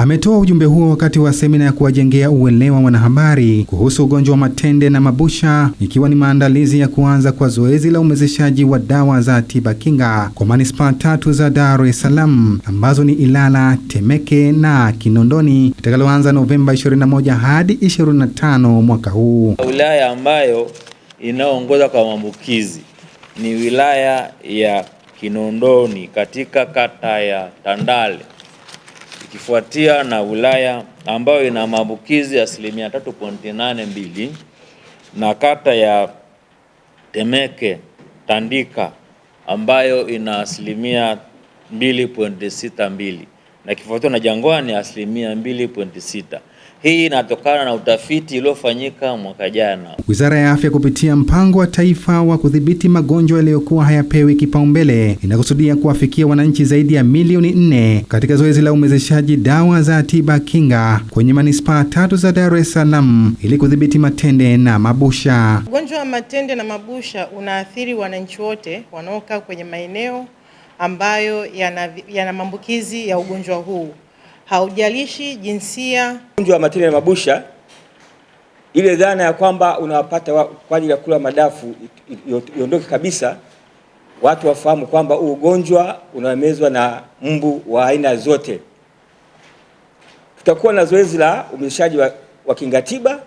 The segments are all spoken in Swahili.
Ametoa ujumbe huo wakati wa semina ya kuwajengea uelewa wanahabari kuhusu ugonjwa wa matende na mabusha, ikiwa ni maandalizi ya kuanza kwa zoezi la umezeshaji wa dawa za tiba kinga kwa manispaa tatu za Dar es Salaam ambazo ni Ilala, Temeke na Kinondoni litakaloanza Novemba 21 hadi 25 mwaka huu. Wilaya ambayo inayoongoza kwa maambukizi ni wilaya ya Kinondoni katika kata ya Tandale ikifuatia na wilaya ambayo ina maambukizi asilimia 3.82 na kata ya Temeke Tandika ambayo ina asilimia 2.62 na kifuatiwa na Jangwani asilimia 2.6. Hii inatokana na utafiti uliofanyika mwaka jana. Wizara ya Afya kupitia mpango wa taifa wa kudhibiti magonjwa yaliyokuwa hayapewi kipaumbele inakusudia kuwafikia wananchi zaidi ya milioni nne katika zoezi la umezeshaji dawa za tiba kinga kwenye manispaa tatu za Dar es Salaam ili kudhibiti matende na mabusha. Ugonjwa wa matende na mabusha unaathiri wananchi wote wanaokaa kwenye maeneo ambayo yana, yana maambukizi ya ugonjwa huu haujalishi jinsia. Ugonjwa wa matende na mabusha, ile dhana ya kwamba unawapata kwa ajili ya kula madafu iondoke kabisa. Watu wafahamu kwamba huu ugonjwa unamezwa na mbu wa aina zote. Tutakuwa na zoezi la umezeshaji wa, wa kingatiba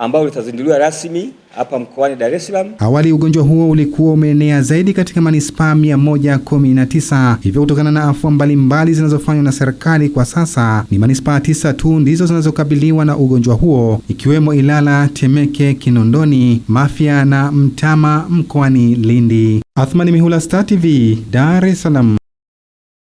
ambao litazinduliwa rasmi hapa mkoani Dar es Salaam. Awali ugonjwa huo ulikuwa umeenea zaidi katika manispaa 119, hivyo kutokana na afua mbalimbali zinazofanywa na serikali, kwa sasa ni manispaa tisa tu ndizo zinazokabiliwa na ugonjwa huo, ikiwemo Ilala, Temeke, Kinondoni, Mafia na Mtama mkoani Lindi. Athmani Mihula, Star TV, Dar es Salaam.